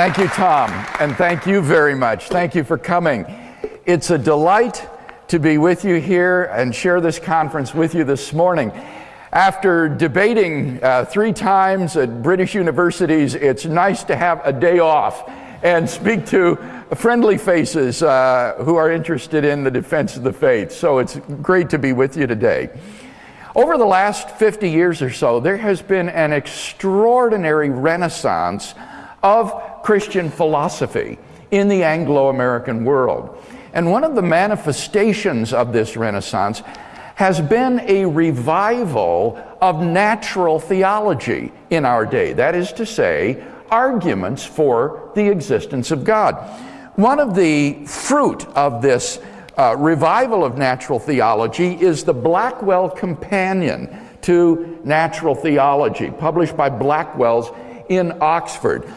Thank you, Tom, and thank you very much. Thank you for coming. It's a delight to be with you here and share this conference with you this morning. After debating uh, three times at British universities, it's nice to have a day off and speak to friendly faces uh, who are interested in the defense of the faith. So it's great to be with you today. Over the last 50 years or so, there has been an extraordinary renaissance of Christian philosophy in the Anglo American world. And one of the manifestations of this renaissance has been a revival of natural theology in our day. That is to say, arguments for the existence of God. One of the fruit of this uh, revival of natural theology is the Blackwell Companion to Natural Theology, published by Blackwell's in Oxford.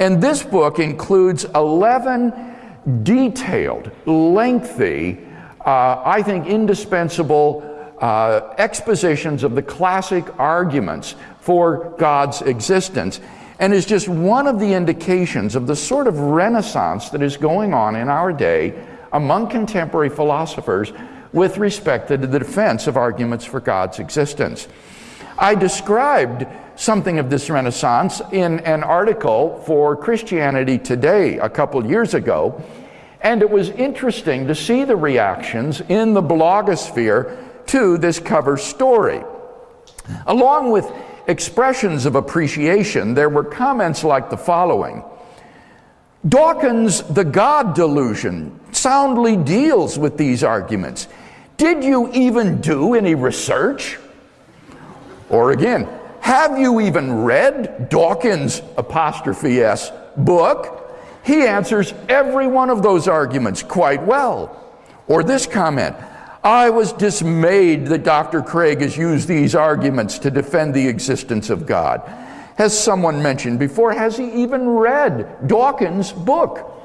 And this book includes 11 detailed, lengthy, uh, I think indispensable uh, expositions of the classic arguments for God's existence and is just one of the indications of the sort of renaissance that is going on in our day among contemporary philosophers with respect to the defense of arguments for God's existence. I described something of this renaissance in an article for Christianity Today a couple years ago, and it was interesting to see the reactions in the blogosphere to this cover story. Along with expressions of appreciation, there were comments like the following Dawkins' The God Delusion soundly deals with these arguments. Did you even do any research? Or again, have you even read Dawkins' apostrophe S book? He answers every one of those arguments quite well. Or this comment I was dismayed that Dr. Craig has used these arguments to defend the existence of God. Has someone mentioned before, has he even read Dawkins' book?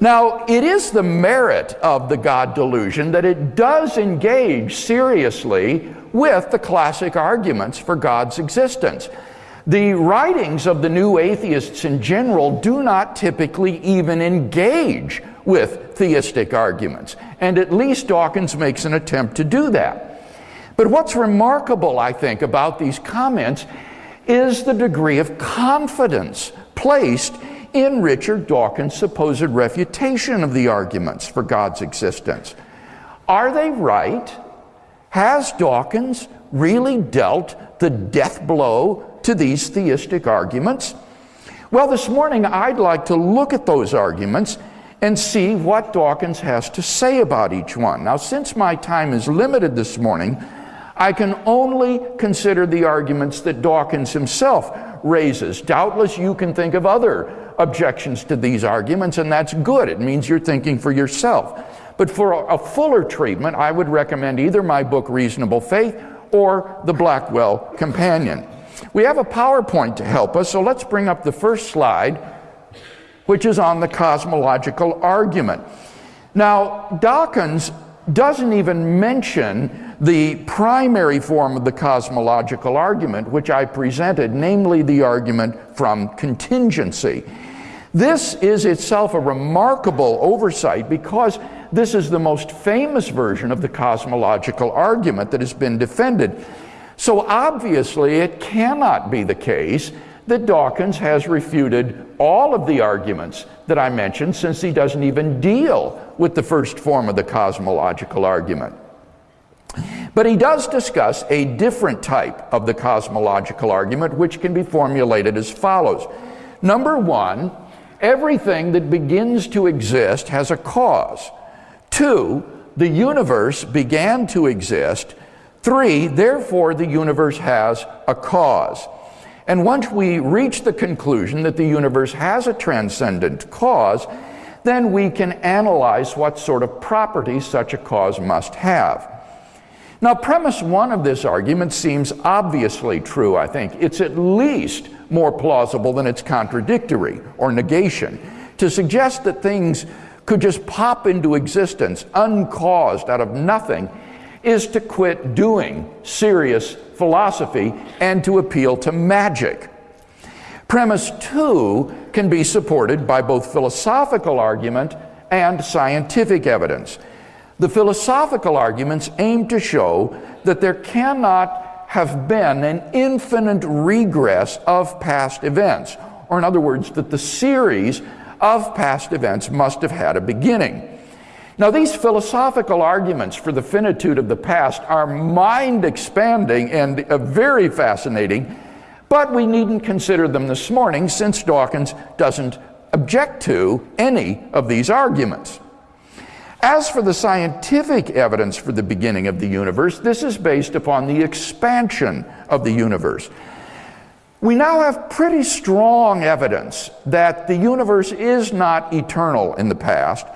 Now, it is the merit of the God delusion that it does engage seriously with the classic arguments for God's existence. The writings of the new atheists in general do not typically even engage with theistic arguments, and at least Dawkins makes an attempt to do that. But what's remarkable, I think, about these comments is the degree of confidence placed in Richard Dawkins' supposed refutation of the arguments for God's existence. Are they right? Has Dawkins really dealt the death blow to these theistic arguments? Well, this morning I'd like to look at those arguments and see what Dawkins has to say about each one. Now, since my time is limited this morning, I can only consider the arguments that Dawkins himself raises. Doubtless you can think of other objections to these arguments, and that's good. It means you're thinking for yourself. But for a fuller treatment, I would recommend either my book, Reasonable Faith, or the Blackwell Companion. We have a PowerPoint to help us, so let's bring up the first slide, which is on the cosmological argument. Now, Dawkins doesn't even mention the primary form of the cosmological argument, which I presented, namely the argument from contingency. This is itself a remarkable oversight because this is the most famous version of the cosmological argument that has been defended. So obviously, it cannot be the case that Dawkins has refuted all of the arguments that I mentioned since he doesn't even deal with the first form of the cosmological argument. But he does discuss a different type of the cosmological argument, which can be formulated as follows. Number one, Everything that begins to exist has a cause. Two, the universe began to exist. Three, therefore, the universe has a cause. And once we reach the conclusion that the universe has a transcendent cause, then we can analyze what sort of properties such a cause must have. Now, premise one of this argument seems obviously true, I think. It's at least more plausible than it's contradictory or negation. To suggest that things could just pop into existence uncaused out of nothing is to quit doing serious philosophy and to appeal to magic. Premise two can be supported by both philosophical argument and scientific evidence. The philosophical arguments aim to show that there cannot have been an infinite regress of past events, or in other words, that the series of past events must have had a beginning. Now, these philosophical arguments for the finitude of the past are mind expanding and uh, very fascinating, but we needn't consider them this morning since Dawkins doesn't object to any of these arguments. As for the scientific evidence for the beginning of the universe, this is based upon the expansion of the universe. We now have pretty strong evidence that the universe is not eternal in the past,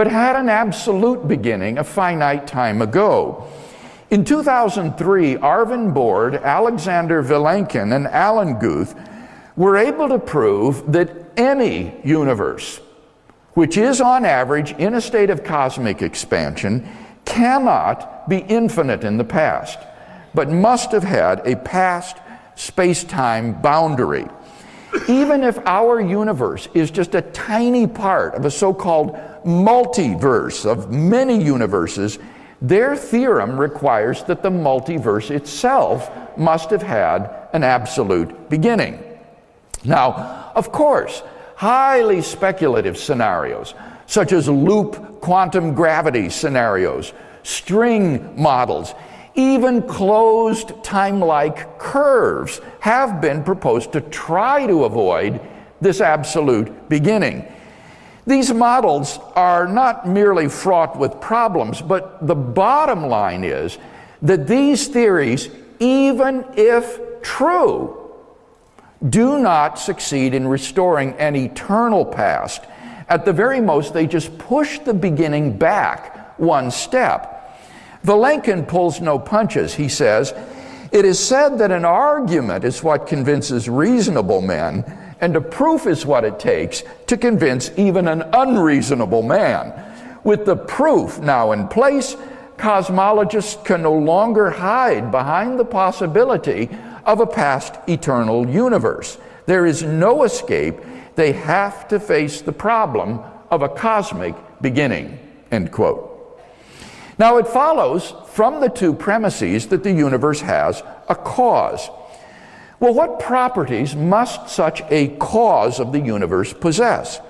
but had an absolute beginning a finite time ago. In 2003, Arvind Borde, Alexander Vilenkin, and Alan Guth were able to prove that any universe, which is on average in a state of cosmic expansion, cannot be infinite in the past, but must have had a past space time boundary. Even if our universe is just a tiny part of a so called multiverse of many universes, their theorem requires that the multiverse itself must have had an absolute beginning. Now, of course, highly speculative scenarios, such as loop quantum gravity scenarios, string models, even closed time-like curves have been proposed to try to avoid this absolute beginning. These models are not merely fraught with problems, but the bottom line is that these theories, even if true, do not succeed in restoring an eternal past. At the very most, they just push the beginning back one step. Vilenkin pulls no punches. He says, It is said that an argument is what convinces reasonable men, and a proof is what it takes to convince even an unreasonable man. With the proof now in place, cosmologists can no longer hide behind the possibility of a past eternal universe. There is no escape. They have to face the problem of a cosmic beginning. End quote. Now, it follows from the two premises that the universe has a cause. Well, what properties must such a cause of the universe possess?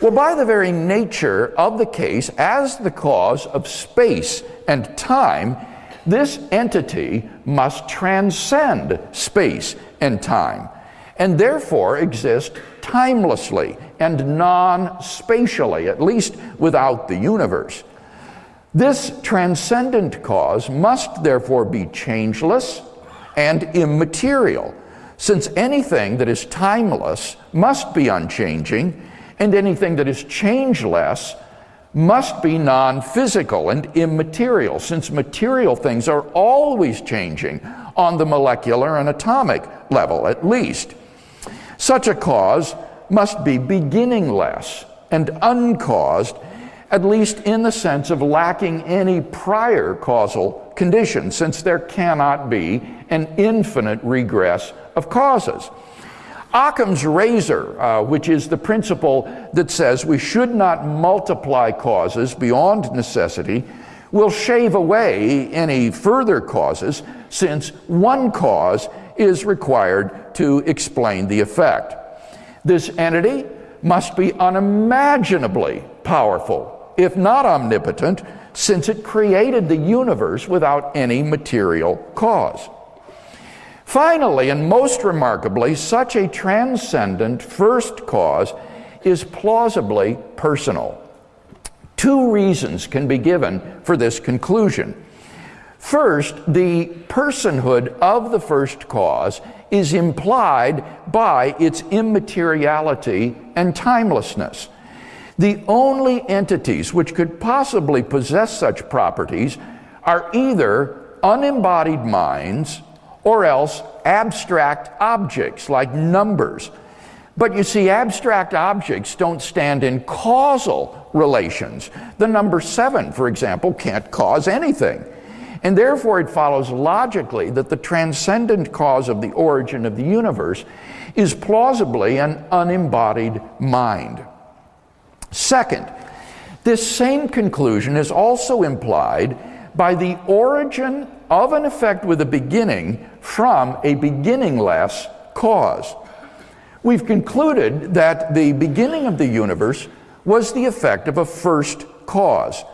Well, by the very nature of the case, as the cause of space and time, this entity must transcend space and time, and therefore exist timelessly and non spatially, at least without the universe. This transcendent cause must therefore be changeless and immaterial, since anything that is timeless must be unchanging, and anything that is changeless must be non physical and immaterial, since material things are always changing on the molecular and atomic level, at least. Such a cause must be beginningless and uncaused at least in the sense of lacking any prior causal condition, since there cannot be an infinite regress of causes. Occam's razor, uh, which is the principle that says we should not multiply causes beyond necessity, will shave away any further causes, since one cause is required to explain the effect. This entity must be unimaginably powerful if not omnipotent, since it created the universe without any material cause. Finally, and most remarkably, such a transcendent first cause is plausibly personal. Two reasons can be given for this conclusion. First, the personhood of the first cause is implied by its immateriality and timelessness. The only entities which could possibly possess such properties are either unembodied minds or else abstract objects like numbers. But you see, abstract objects don't stand in causal relations. The number seven, for example, can't cause anything. And therefore, it follows logically that the transcendent cause of the origin of the universe is plausibly an unembodied mind. Second, this same conclusion is also implied by the origin of an effect with a beginning from a beginningless cause. We've concluded that the beginning of the universe was the effect of a first cause.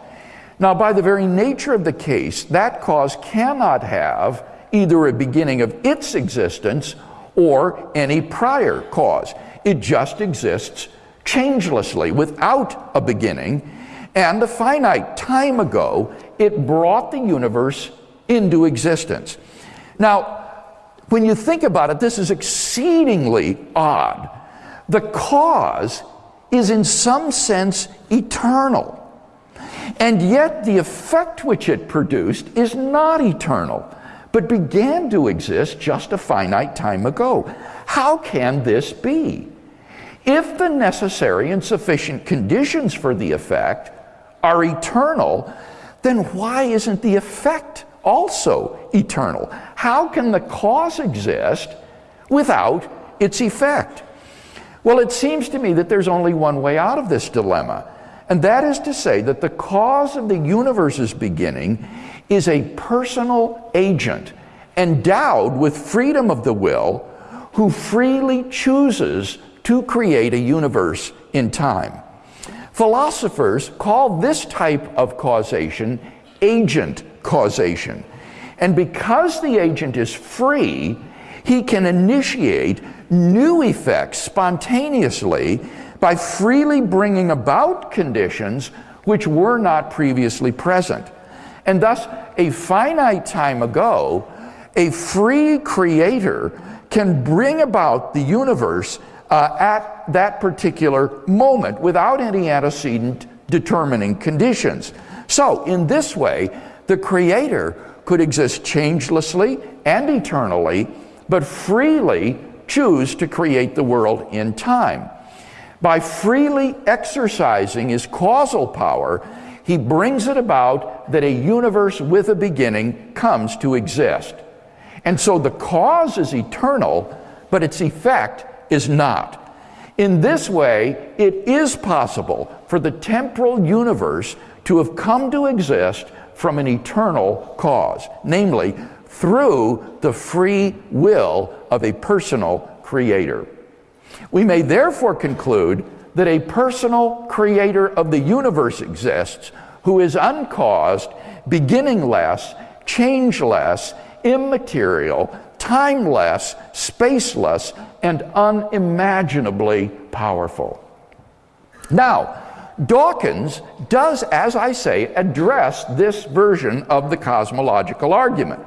Now, by the very nature of the case, that cause cannot have either a beginning of its existence or any prior cause. It just exists changelessly without a beginning, and a finite time ago, it brought the universe into existence. Now, when you think about it, this is exceedingly odd. The cause is, in some sense, eternal. And yet, the effect which it produced is not eternal, but began to exist just a finite time ago. How can this be? If the necessary and sufficient conditions for the effect are eternal, then why isn't the effect also eternal? How can the cause exist without its effect? Well, it seems to me that there's only one way out of this dilemma, and that is to say that the cause of the universe's beginning is a personal agent endowed with freedom of the will who freely chooses to create a universe in time. Philosophers call this type of causation agent causation. And because the agent is free, he can initiate new effects spontaneously by freely bringing about conditions which were not previously present. And thus, a finite time ago, a free creator can bring about the universe uh, at that particular moment without any antecedent determining conditions. So, in this way, the Creator could exist changelessly and eternally, but freely choose to create the world in time. By freely exercising his causal power, he brings it about that a universe with a beginning comes to exist. And so the cause is eternal, but its effect is not. In this way, it is possible for the temporal universe to have come to exist from an eternal cause, namely through the free will of a personal creator. We may therefore conclude that a personal creator of the universe exists who is uncaused, beginningless, changeless, immaterial, timeless, spaceless, and unimaginably powerful. Now, Dawkins does, as I say, address this version of the cosmological argument.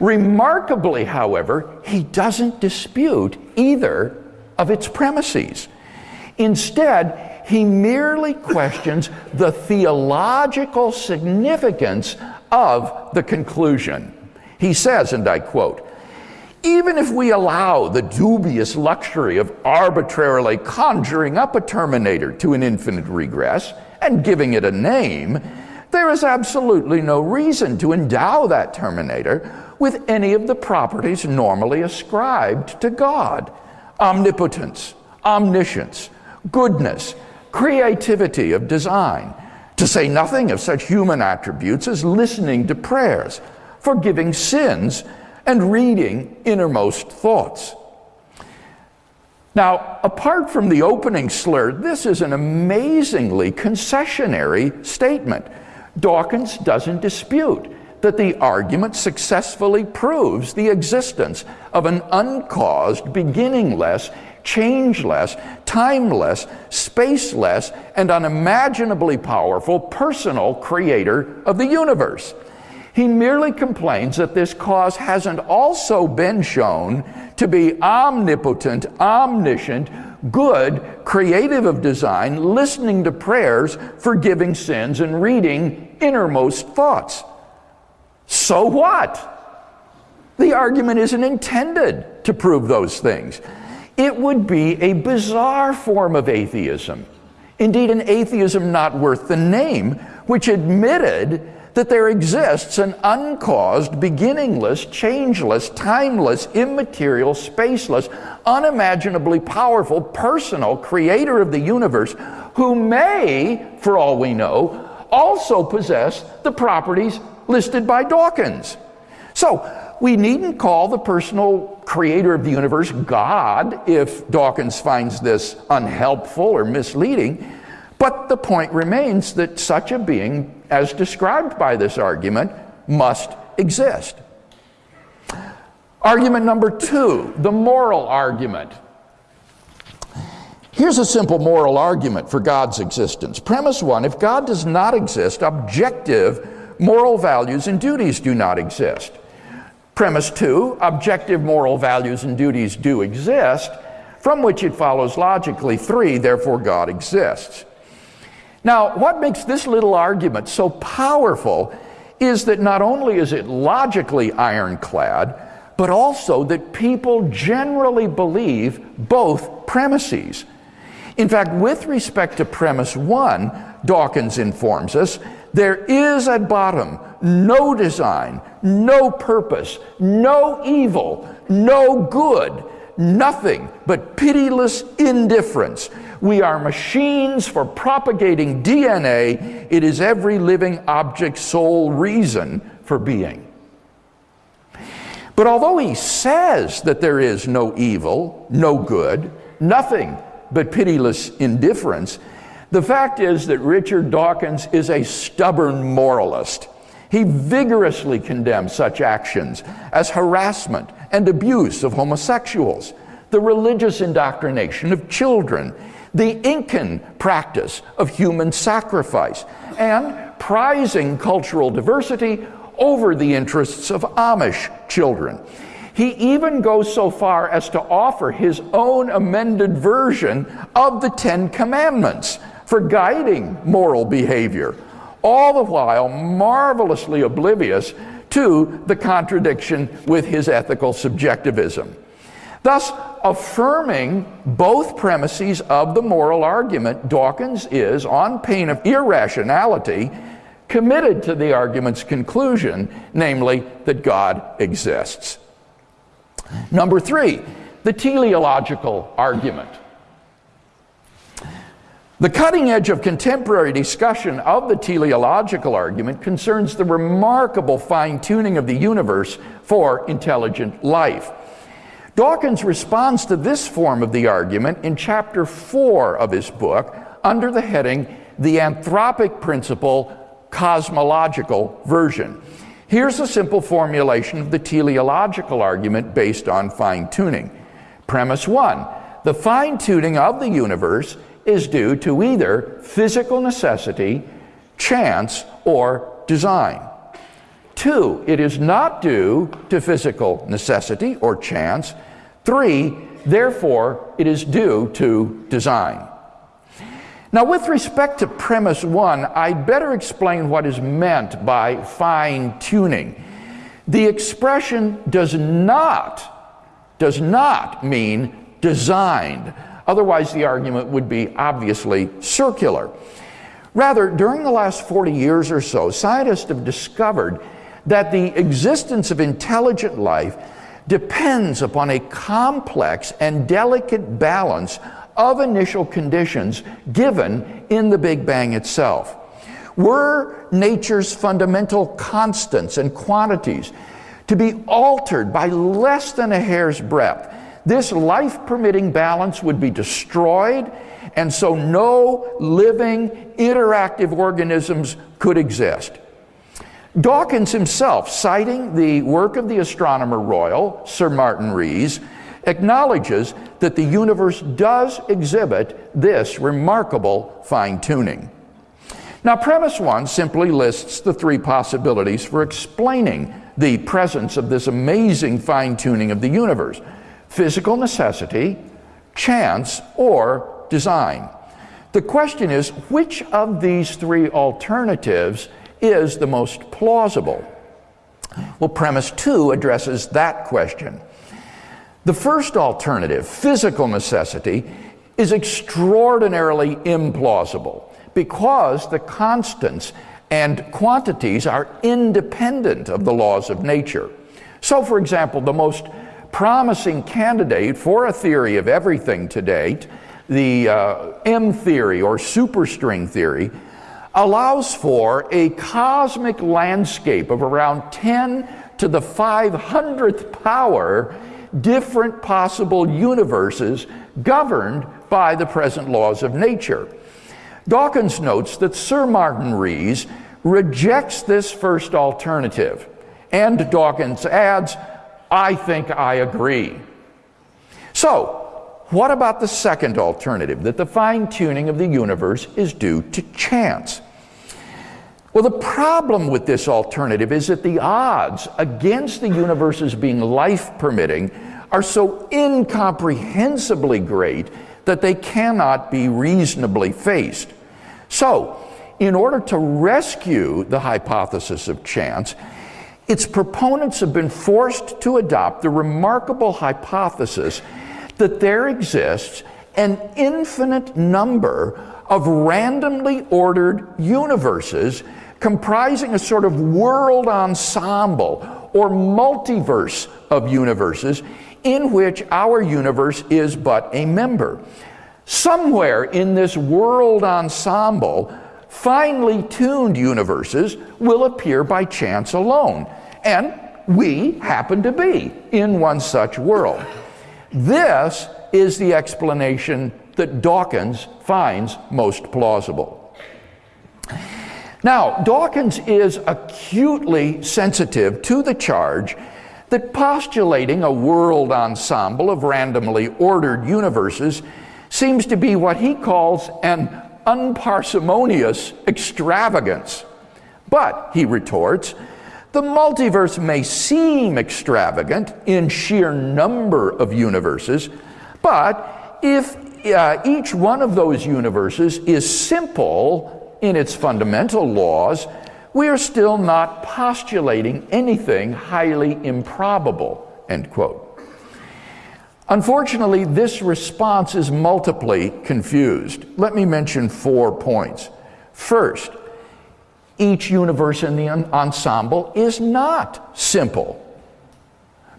Remarkably, however, he doesn't dispute either of its premises. Instead, he merely questions the theological significance of the conclusion. He says, and I quote, even if we allow the dubious luxury of arbitrarily conjuring up a terminator to an infinite regress and giving it a name, there is absolutely no reason to endow that terminator with any of the properties normally ascribed to God. Omnipotence, omniscience, goodness, creativity of design, to say nothing of such human attributes as listening to prayers, forgiving sins, and reading innermost thoughts. Now, apart from the opening slur, this is an amazingly concessionary statement. Dawkins doesn't dispute that the argument successfully proves the existence of an uncaused, beginningless, changeless, timeless, spaceless, and unimaginably powerful personal creator of the universe. He merely complains that this cause hasn't also been shown to be omnipotent, omniscient, good, creative of design, listening to prayers, forgiving sins, and reading innermost thoughts. So what? The argument isn't intended to prove those things. It would be a bizarre form of atheism, indeed, an atheism not worth the name, which admitted that there exists an uncaused, beginningless, changeless, timeless, immaterial, spaceless, unimaginably powerful, personal creator of the universe who may, for all we know, also possess the properties listed by Dawkins. So, we needn't call the personal creator of the universe God if Dawkins finds this unhelpful or misleading. But the point remains that such a being, as described by this argument, must exist. Argument number two, the moral argument. Here's a simple moral argument for God's existence. Premise one if God does not exist, objective moral values and duties do not exist. Premise two objective moral values and duties do exist, from which it follows logically three, therefore God exists. Now, what makes this little argument so powerful is that not only is it logically ironclad, but also that people generally believe both premises. In fact, with respect to premise one, Dawkins informs us there is at bottom no design, no purpose, no evil, no good, nothing but pitiless indifference. We are machines for propagating DNA. It is every living object's sole reason for being. But although he says that there is no evil, no good, nothing but pitiless indifference, the fact is that Richard Dawkins is a stubborn moralist. He vigorously condemns such actions as harassment and abuse of homosexuals, the religious indoctrination of children, the Incan practice of human sacrifice, and prizing cultural diversity over the interests of Amish children. He even goes so far as to offer his own amended version of the Ten Commandments for guiding moral behavior, all the while marvelously oblivious to the contradiction with his ethical subjectivism. Thus, affirming both premises of the moral argument, Dawkins is, on pain of irrationality, committed to the argument's conclusion, namely that God exists. Number three, the teleological argument. The cutting edge of contemporary discussion of the teleological argument concerns the remarkable fine tuning of the universe for intelligent life. Dawkins responds to this form of the argument in chapter 4 of his book under the heading The Anthropic Principle Cosmological Version. Here's a simple formulation of the teleological argument based on fine tuning. Premise 1 The fine tuning of the universe is due to either physical necessity, chance, or design. Two, it is not due to physical necessity or chance. Three, therefore, it is due to design. Now, with respect to premise one, I'd better explain what is meant by fine tuning. The expression does not, does not mean designed. Otherwise, the argument would be obviously circular. Rather, during the last 40 years or so, scientists have discovered that the existence of intelligent life depends upon a complex and delicate balance of initial conditions given in the Big Bang itself. Were nature's fundamental constants and quantities to be altered by less than a hair's breadth, this life permitting balance would be destroyed, and so no living, interactive organisms could exist. Dawkins himself, citing the work of the astronomer royal, Sir Martin Rees, acknowledges that the universe does exhibit this remarkable fine tuning. Now, premise one simply lists the three possibilities for explaining the presence of this amazing fine tuning of the universe physical necessity, chance, or design. The question is which of these three alternatives is the most plausible? Well, premise two addresses that question. The first alternative, physical necessity, is extraordinarily implausible because the constants and quantities are independent of the laws of nature. So, for example, the most promising candidate for a theory of everything to date, the uh, M theory or superstring theory, allows for a cosmic landscape of around 10 to the 500th power different possible universes governed by the present laws of nature. Dawkins notes that Sir Martin Rees rejects this first alternative, and Dawkins adds, I think I agree. So, what about the second alternative, that the fine tuning of the universe is due to chance? Well, the problem with this alternative is that the odds against the universe's being life permitting are so incomprehensibly great that they cannot be reasonably faced. So, in order to rescue the hypothesis of chance, its proponents have been forced to adopt the remarkable hypothesis that there exists an infinite number of randomly ordered universes comprising a sort of world ensemble or multiverse of universes in which our universe is but a member. Somewhere in this world ensemble, finely tuned universes will appear by chance alone. And we happen to be in one such world. This is the explanation that Dawkins finds most plausible. Now, Dawkins is acutely sensitive to the charge that postulating a world ensemble of randomly ordered universes seems to be what he calls an unparsimonious extravagance. But, he retorts, the multiverse may seem extravagant in sheer number of universes, but if uh, each one of those universes is simple in its fundamental laws, we are still not postulating anything highly improbable, end quote. Unfortunately, this response is multiply confused. Let me mention four points. First, each universe in the ensemble is not simple,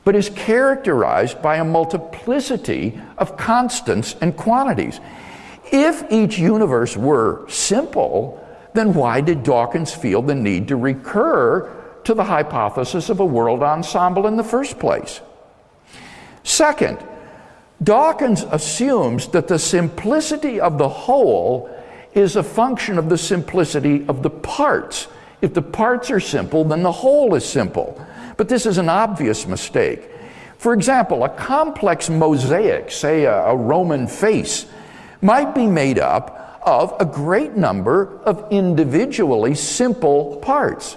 but is characterized by a multiplicity of constants and quantities. If each universe were simple, then why did Dawkins feel the need to recur to the hypothesis of a world ensemble in the first place? Second, Dawkins assumes that the simplicity of the whole is a function of the simplicity of the parts. If the parts are simple, then the whole is simple. But this is an obvious mistake. For example, a complex mosaic, say a, a Roman face, might be made up of a great number of individually simple parts.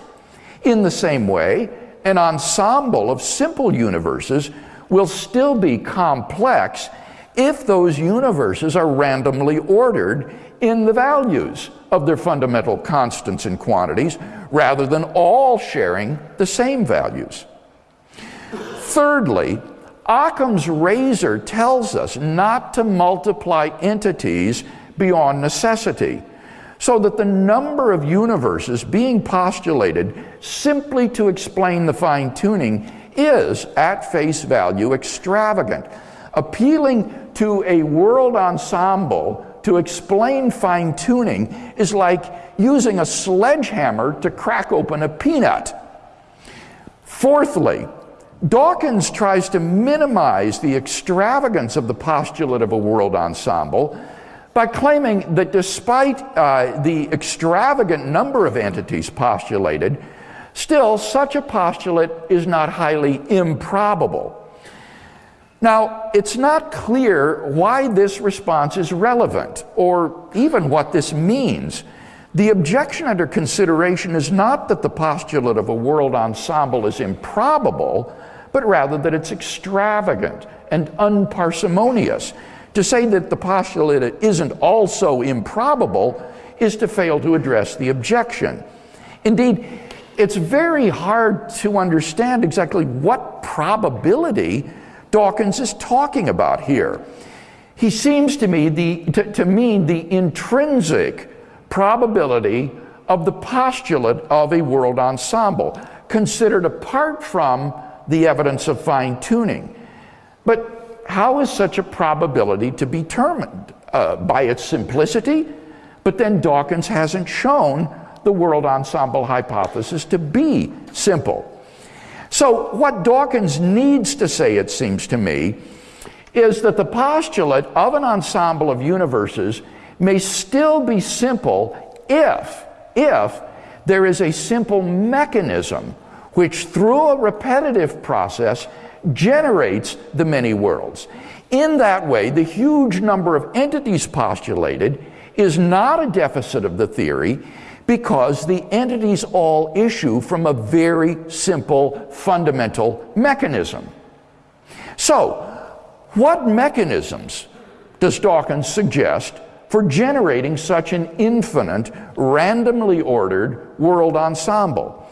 In the same way, an ensemble of simple universes will still be complex if those universes are randomly ordered in the values of their fundamental constants and quantities rather than all sharing the same values. Thirdly, Occam's razor tells us not to multiply entities beyond necessity, so that the number of universes being postulated simply to explain the fine tuning is, at face value, extravagant. Appealing to a world ensemble to explain fine tuning is like using a sledgehammer to crack open a peanut. Fourthly, Dawkins tries to minimize the extravagance of the postulate of a world ensemble by claiming that despite uh, the extravagant number of entities postulated, still such a postulate is not highly improbable. Now, it's not clear why this response is relevant or even what this means. The objection under consideration is not that the postulate of a world ensemble is improbable, but rather that it's extravagant and unparsimonious. To say that the postulate isn't also improbable is to fail to address the objection. Indeed, it's very hard to understand exactly what probability Dawkins is talking about here. He seems to me the, to, to mean the intrinsic probability of the postulate of a world ensemble, considered apart from the evidence of fine tuning. But how is such a probability to be determined? Uh, by its simplicity? But then Dawkins hasn't shown the world ensemble hypothesis to be simple. So, what Dawkins needs to say, it seems to me, is that the postulate of an ensemble of universes may still be simple if, if there is a simple mechanism which, through a repetitive process, generates the many worlds. In that way, the huge number of entities postulated is not a deficit of the theory because the entities all issue from a very simple fundamental mechanism. So, what mechanisms does Dawkins suggest for generating such an infinite, randomly ordered world ensemble?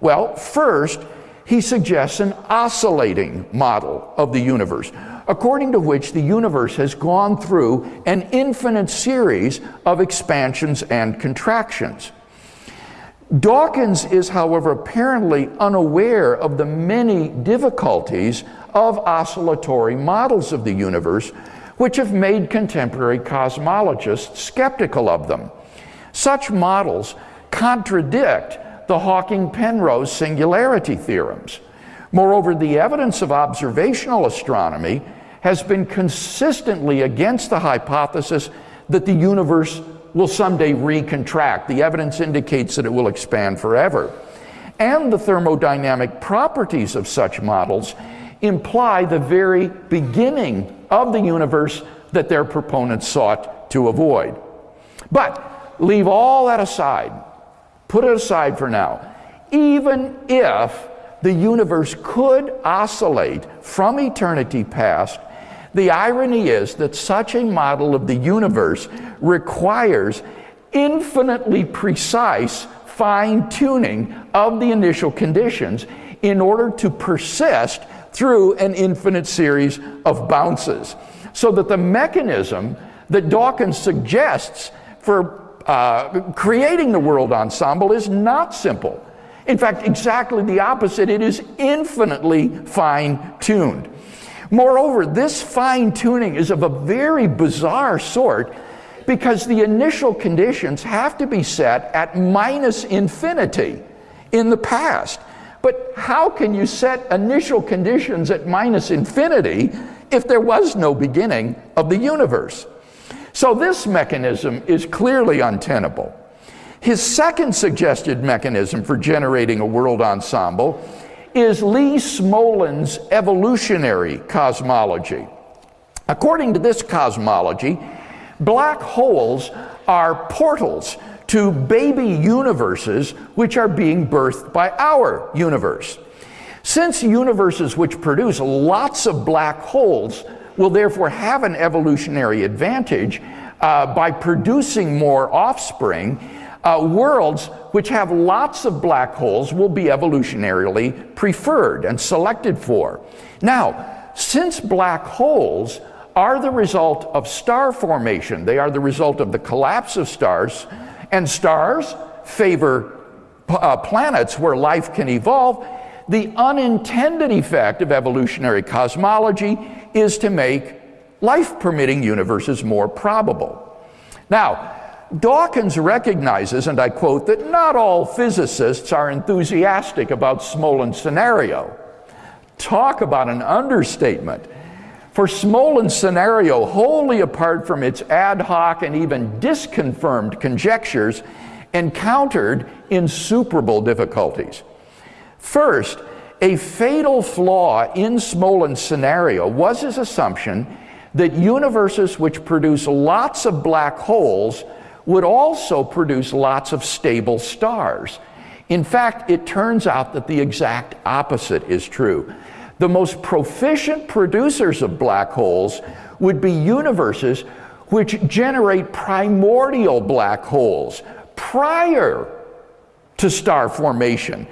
Well, first, he suggests an oscillating model of the universe, according to which the universe has gone through an infinite series of expansions and contractions. Dawkins is, however, apparently unaware of the many difficulties of oscillatory models of the universe, which have made contemporary cosmologists skeptical of them. Such models contradict the Hawking Penrose singularity theorems. Moreover, the evidence of observational astronomy has been consistently against the hypothesis that the universe will someday recontract. The evidence indicates that it will expand forever. And the thermodynamic properties of such models imply the very beginning of the universe that their proponents sought to avoid. But leave all that aside, put it aside for now. Even if the universe could oscillate from eternity past the irony is that such a model of the universe requires infinitely precise fine tuning of the initial conditions in order to persist through an infinite series of bounces. So that the mechanism that Dawkins suggests for uh, creating the world ensemble is not simple. In fact, exactly the opposite. It is infinitely fine tuned. Moreover, this fine tuning is of a very bizarre sort because the initial conditions have to be set at minus infinity in the past. But how can you set initial conditions at minus infinity if there was no beginning of the universe? So this mechanism is clearly untenable. His second suggested mechanism for generating a world ensemble is Lee Smolin's evolutionary cosmology. According to this cosmology, black holes are portals to baby universes which are being birthed by our universe. Since universes which produce lots of black holes will therefore have an evolutionary advantage uh, by producing more offspring, uh, worlds which have lots of black holes will be evolutionarily preferred and selected for. Now, since black holes are the result of star formation, they are the result of the collapse of stars, and stars favor uh, planets where life can evolve, the unintended effect of evolutionary cosmology is to make life permitting universes more probable. Now, Dawkins recognizes, and I quote, that not all physicists are enthusiastic about Smolin's scenario. Talk about an understatement. For Smolin's scenario, wholly apart from its ad hoc and even disconfirmed conjectures, encountered insuperable difficulties. First, a fatal flaw in Smolin's scenario was his assumption that universes which produce lots of black holes would also produce lots of stable stars. In fact, it turns out that the exact opposite is true. The most proficient producers of black holes would be universes which generate primordial black holes prior to star formation,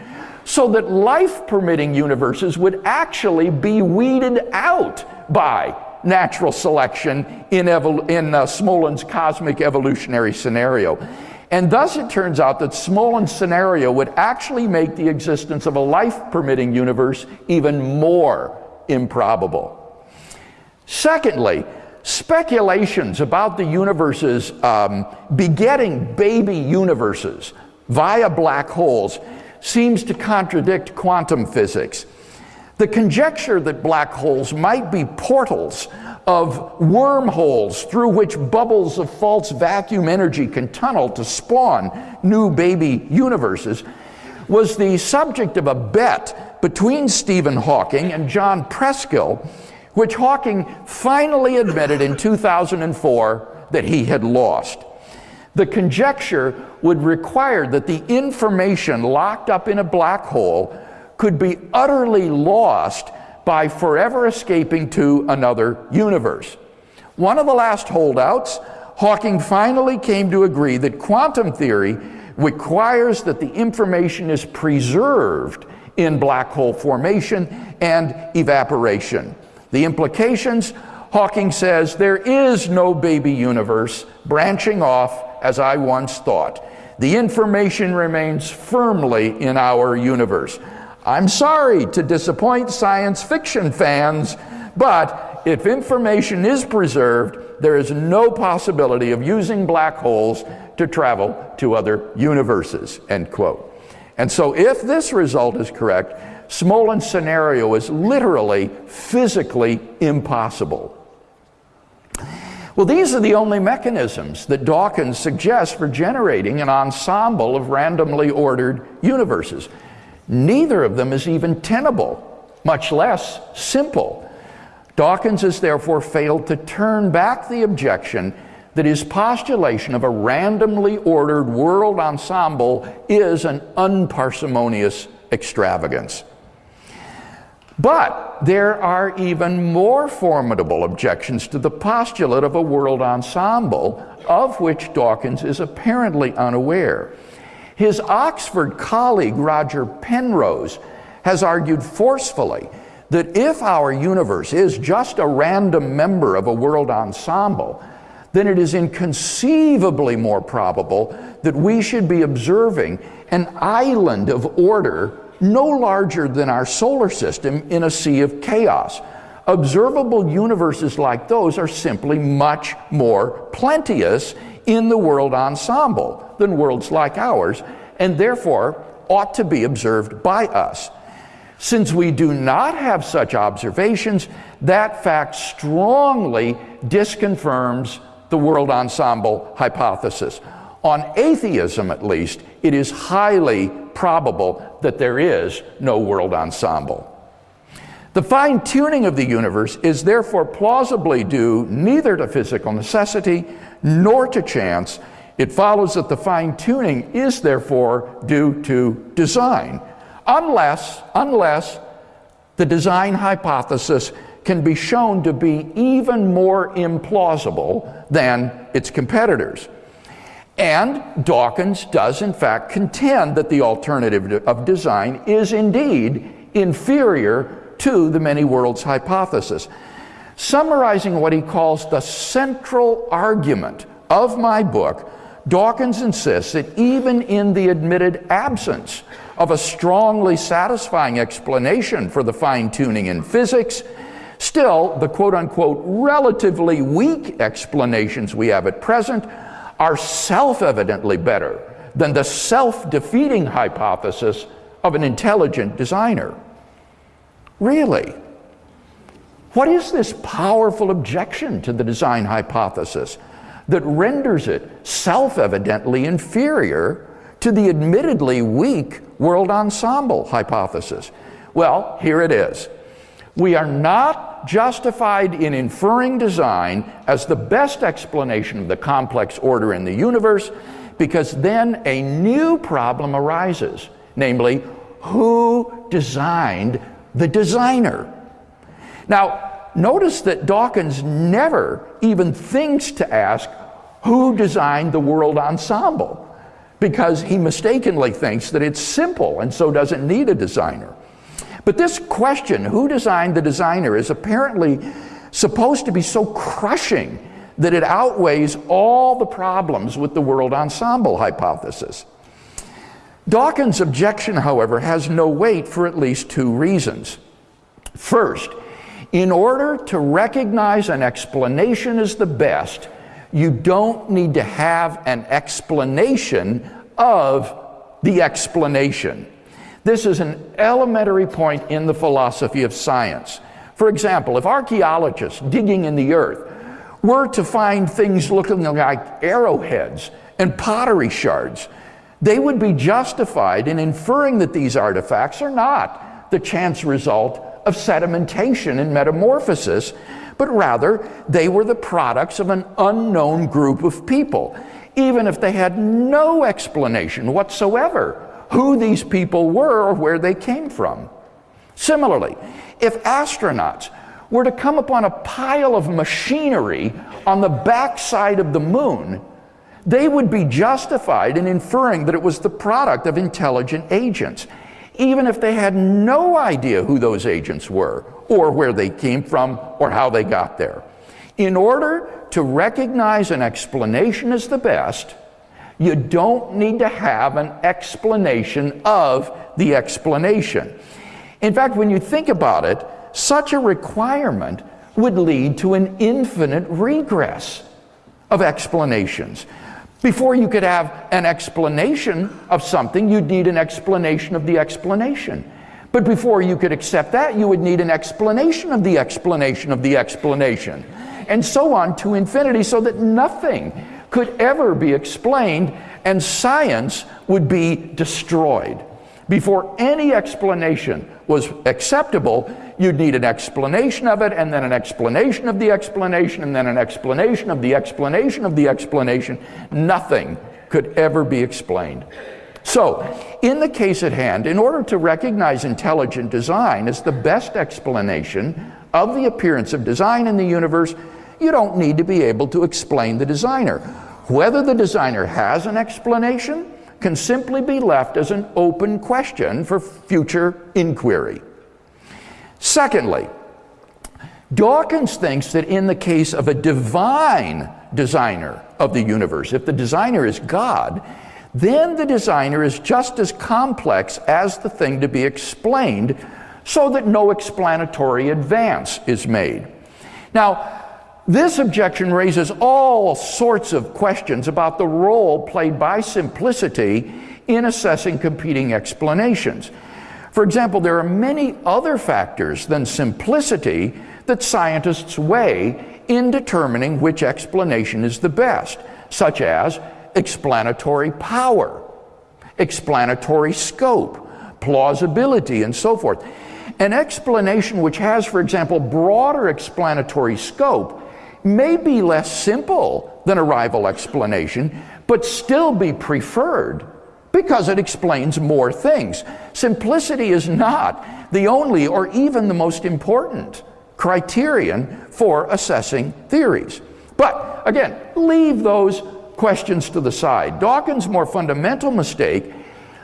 so that life permitting universes would actually be weeded out by natural selection in, in uh, Smolin's cosmic evolutionary scenario. And thus it turns out that Smolin's scenario would actually make the existence of a life permitting universe even more improbable. Secondly, speculations about the universes um, begetting baby universes via black holes seems to contradict quantum physics. The conjecture that black holes might be portals of wormholes through which bubbles of false vacuum energy can tunnel to spawn new baby universes was the subject of a bet between Stephen Hawking and John Preskill, which Hawking finally admitted in 2004 that he had lost. The conjecture would require that the information locked up in a black hole could be utterly lost by forever escaping to another universe. One of the last holdouts, Hawking finally came to agree that quantum theory requires that the information is preserved in black hole formation and evaporation. The implications, Hawking says, there is no baby universe branching off as I once thought. The information remains firmly in our universe. I'm sorry to disappoint science fiction fans, but if information is preserved, there is no possibility of using black holes to travel to other universes, end quote. And so if this result is correct, Smolin's scenario is literally physically impossible. Well, these are the only mechanisms that Dawkins suggests for generating an ensemble of randomly ordered universes. Neither of them is even tenable, much less simple. Dawkins has therefore failed to turn back the objection that his postulation of a randomly ordered world ensemble is an unparsimonious extravagance. But there are even more formidable objections to the postulate of a world ensemble, of which Dawkins is apparently unaware. His Oxford colleague, Roger Penrose, has argued forcefully that if our universe is just a random member of a world ensemble, then it is inconceivably more probable that we should be observing an island of order no larger than our solar system in a sea of chaos. Observable universes like those are simply much more plenteous in the world ensemble than worlds like ours, and therefore ought to be observed by us. Since we do not have such observations, that fact strongly disconfirms the world ensemble hypothesis. On atheism, at least, it is highly probable that there is no world ensemble. The fine tuning of the universe is therefore plausibly due neither to physical necessity nor to chance. It follows that the fine tuning is therefore due to design, unless, unless the design hypothesis can be shown to be even more implausible than its competitors. And Dawkins does, in fact, contend that the alternative of design is indeed inferior to the many worlds hypothesis. Summarizing what he calls the central argument of my book, Dawkins insists that even in the admitted absence of a strongly satisfying explanation for the fine tuning in physics, still the quote unquote relatively weak explanations we have at present are self evidently better than the self defeating hypothesis of an intelligent designer. Really? What is this powerful objection to the design hypothesis that renders it self evidently inferior to the admittedly weak world ensemble hypothesis? Well, here it is. We are not justified in inferring design as the best explanation of the complex order in the universe because then a new problem arises namely, who designed the designer? Now, notice that Dawkins never even thinks to ask who designed the world ensemble because he mistakenly thinks that it's simple and so doesn't need a designer. But this question, who designed the designer, is apparently supposed to be so crushing that it outweighs all the problems with the world ensemble hypothesis. Dawkins' objection, however, has no weight for at least two reasons. First, in order to recognize an explanation as the best, you don't need to have an explanation of the explanation. This is an elementary point in the philosophy of science. For example, if archaeologists digging in the earth were to find things looking like arrowheads and pottery shards, they would be justified in inferring that these artifacts are not the chance result of sedimentation and metamorphosis, but rather they were the products of an unknown group of people, even if they had no explanation whatsoever who these people were or where they came from. Similarly, if astronauts were to come upon a pile of machinery on the backside of the moon, they would be justified in inferring that it was the product of intelligent agents, even if they had no idea who those agents were, or where they came from, or how they got there. In order to recognize an explanation as the best, you don't need to have an explanation of the explanation. In fact, when you think about it, such a requirement would lead to an infinite regress of explanations. Before you could have an explanation of something, you'd need an explanation of the explanation. But before you could accept that, you would need an explanation of the explanation of the explanation. And so on to infinity, so that nothing could ever be explained and science would be destroyed. Before any explanation was acceptable, you'd need an explanation of it, and then an explanation of the explanation, and then an explanation of the explanation of the explanation. Nothing could ever be explained. So, in the case at hand, in order to recognize intelligent design as the best explanation of the appearance of design in the universe, you don't need to be able to explain the designer. Whether the designer has an explanation can simply be left as an open question for future inquiry. Secondly, Dawkins thinks that in the case of a divine designer of the universe, if the designer is God, then the designer is just as complex as the thing to be explained, so that no explanatory advance is made. Now, this objection raises all sorts of questions about the role played by simplicity in assessing competing explanations. For example, there are many other factors than simplicity that scientists weigh in determining which explanation is the best, such as explanatory power, explanatory scope, plausibility, and so forth. An explanation which has, for example, broader explanatory scope may be less simple than a rival explanation, but still be preferred because it explains more things. Simplicity is not the only or even the most important criterion for assessing theories. But again, leave those questions to the side. Dawkins' more fundamental mistake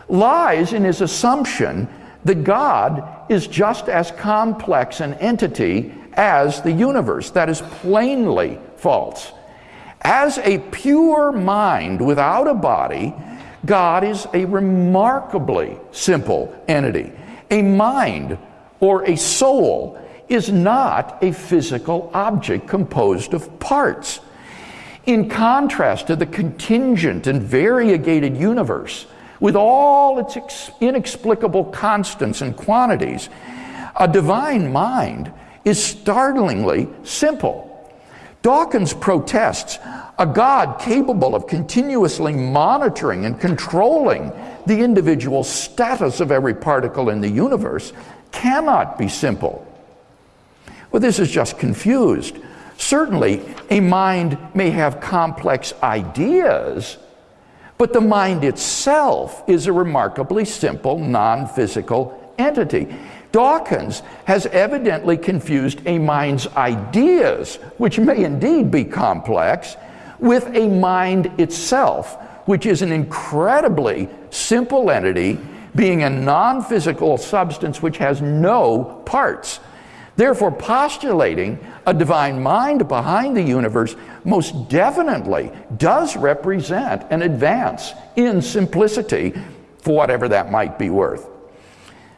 lies in his assumption that God is just as complex an entity as the universe. That is plainly false. As a pure mind without a body, God is a remarkably simple entity. A mind or a soul is not a physical object composed of parts. In contrast to the contingent and variegated universe, with all its inexplicable constants and quantities, a divine mind is startlingly simple. Dawkins protests a God capable of continuously monitoring and controlling the individual status of every particle in the universe cannot be simple. Well, this is just confused. Certainly, a mind may have complex ideas, but the mind itself is a remarkably simple, non physical entity. Dawkins has evidently confused a mind's ideas, which may indeed be complex, with a mind itself, which is an incredibly simple entity, being a non physical substance which has no parts. Therefore, postulating a divine mind behind the universe most definitely does represent an advance in simplicity for whatever that might be worth.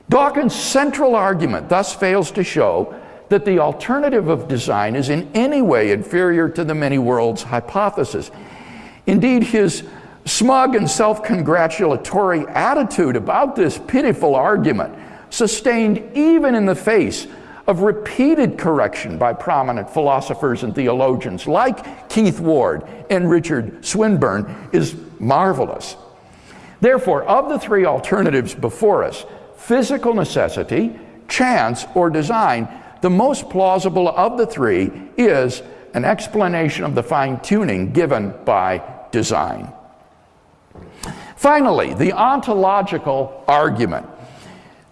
Dawkins' central argument thus fails to show that the alternative of design is in any way inferior to the many worlds hypothesis. Indeed, his smug and self congratulatory attitude about this pitiful argument, sustained even in the face of repeated correction by prominent philosophers and theologians like Keith Ward and Richard Swinburne, is marvelous. Therefore, of the three alternatives before us, physical necessity, chance, or design, the most plausible of the three is an explanation of the fine tuning given by design. Finally, the ontological argument.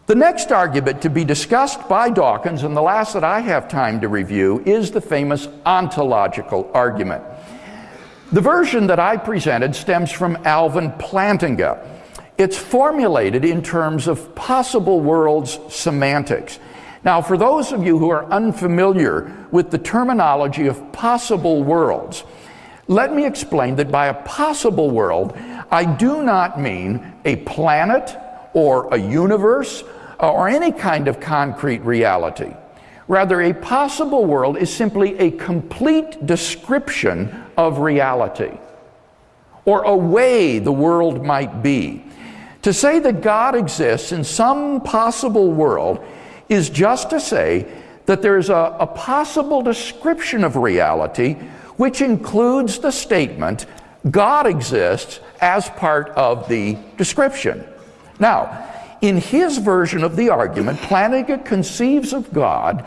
The next argument to be discussed by Dawkins, and the last that I have time to review, is the famous ontological argument. The version that I presented stems from Alvin Plantinga. It's formulated in terms of possible worlds semantics. Now, for those of you who are unfamiliar with the terminology of possible worlds, let me explain that by a possible world, I do not mean a planet or a universe uh, or any kind of concrete reality. Rather, a possible world is simply a complete description of reality or a way the world might be. To say that God exists in some possible world is just to say that there's a, a possible description of reality which includes the statement God exists as part of the description. Now, in his version of the argument, Plantinga conceives of God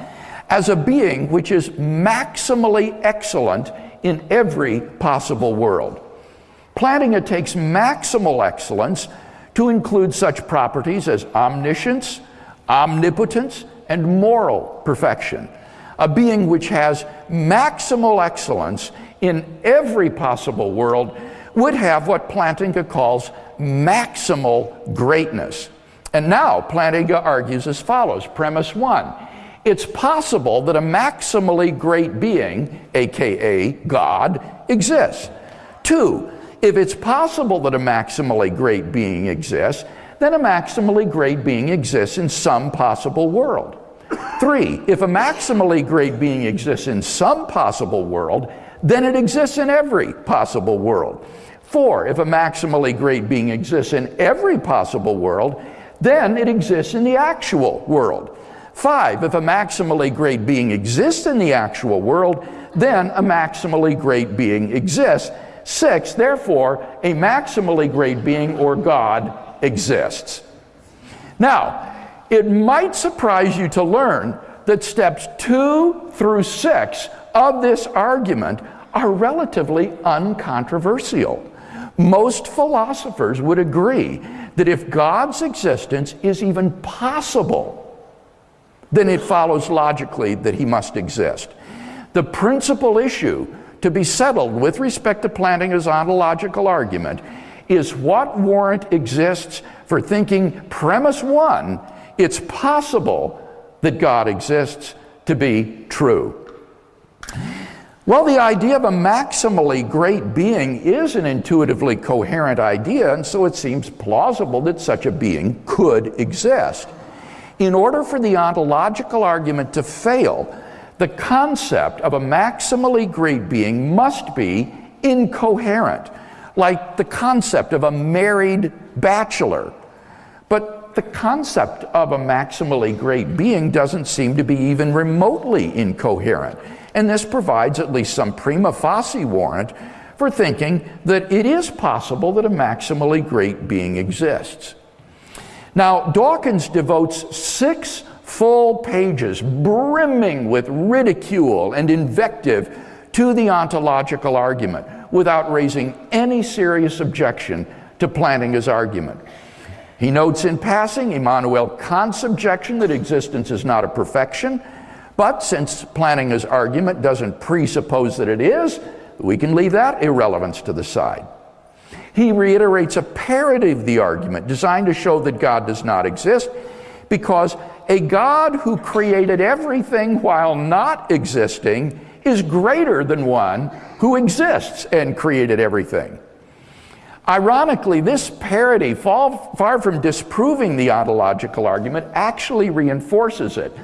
as a being which is maximally excellent in every possible world. Plantinga takes maximal excellence to include such properties as omniscience, omnipotence, and moral perfection. A being which has maximal excellence in every possible world would have what Plantinga calls maximal greatness. And now Plantinga argues as follows Premise one it's possible that a maximally great being, aka God, exists. Two, if it's possible that a maximally great being exists, then a maximally great being exists in some possible world. Three, if a maximally great being exists in some possible world, then it exists in every possible world. Four, if a maximally great being exists in every possible world, then it exists in the actual world. Five, if a maximally great being exists in the actual world, then a maximally great being exists. Six, therefore, a maximally great being or God exists. Now, it might surprise you to learn that steps two through six of this argument are relatively uncontroversial. Most philosophers would agree that if God's existence is even possible, then it follows logically that he must exist. The principal issue to be settled with respect to Plantinga's ontological argument is what warrant exists for thinking premise one, it's possible that God exists to be true. Well, the idea of a maximally great being is an intuitively coherent idea, and so it seems plausible that such a being could exist. In order for the ontological argument to fail, the concept of a maximally great being must be incoherent like the concept of a married bachelor. But the concept of a maximally great being doesn't seem to be even remotely incoherent. And this provides at least some prima facie warrant for thinking that it is possible that a maximally great being exists. Now, Dawkins devotes six full pages brimming with ridicule and invective to the ontological argument without raising any serious objection to Plantinga's argument. He notes in passing Immanuel Kant's objection that existence is not a perfection, but since Plantinga's argument doesn't presuppose that it is, we can leave that irrelevance to the side. He reiterates a parody of the argument designed to show that God does not exist because a God who created everything while not existing is greater than one who exists and created everything. Ironically, this parody, far from disproving the ontological argument, actually reinforces it.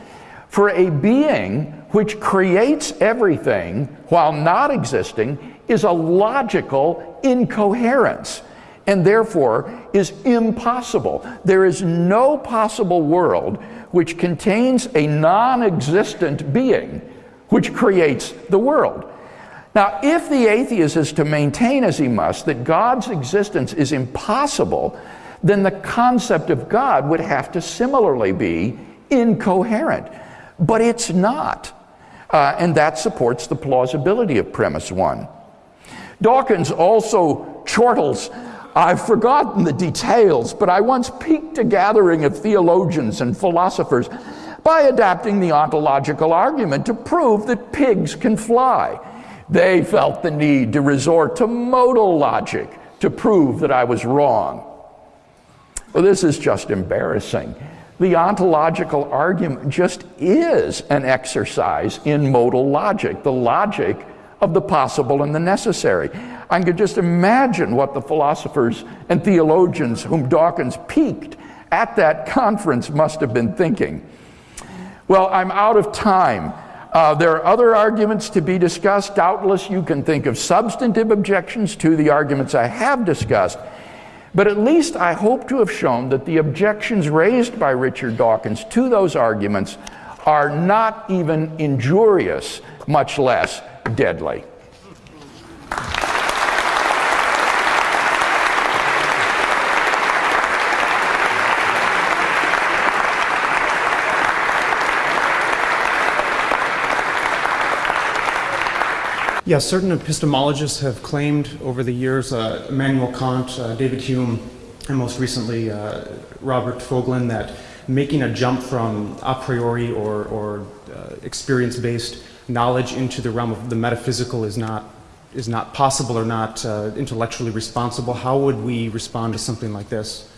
For a being which creates everything while not existing is a logical incoherence and therefore is impossible. There is no possible world which contains a non existent being which creates the world. Now, if the atheist is to maintain, as he must, that God's existence is impossible, then the concept of God would have to similarly be incoherent. But it's not. Uh, and that supports the plausibility of premise one. Dawkins also chortles I've forgotten the details, but I once piqued a gathering of theologians and philosophers by adapting the ontological argument to prove that pigs can fly. They felt the need to resort to modal logic to prove that I was wrong. Well, this is just embarrassing. The ontological argument just is an exercise in modal logic, the logic of the possible and the necessary. I can just imagine what the philosophers and theologians whom Dawkins piqued at that conference must have been thinking. Well, I'm out of time. Uh, there are other arguments to be discussed. Doubtless, you can think of substantive objections to the arguments I have discussed. But at least I hope to have shown that the objections raised by Richard Dawkins to those arguments are not even injurious, much less deadly. Yes, certain epistemologists have claimed over the years, uh, Immanuel Kant, uh, David Hume, and most recently uh, Robert Voegelin, that making a jump from a priori or, or uh, experience-based knowledge into the realm of the metaphysical is not, is not possible or not uh, intellectually responsible. How would we respond to something like this?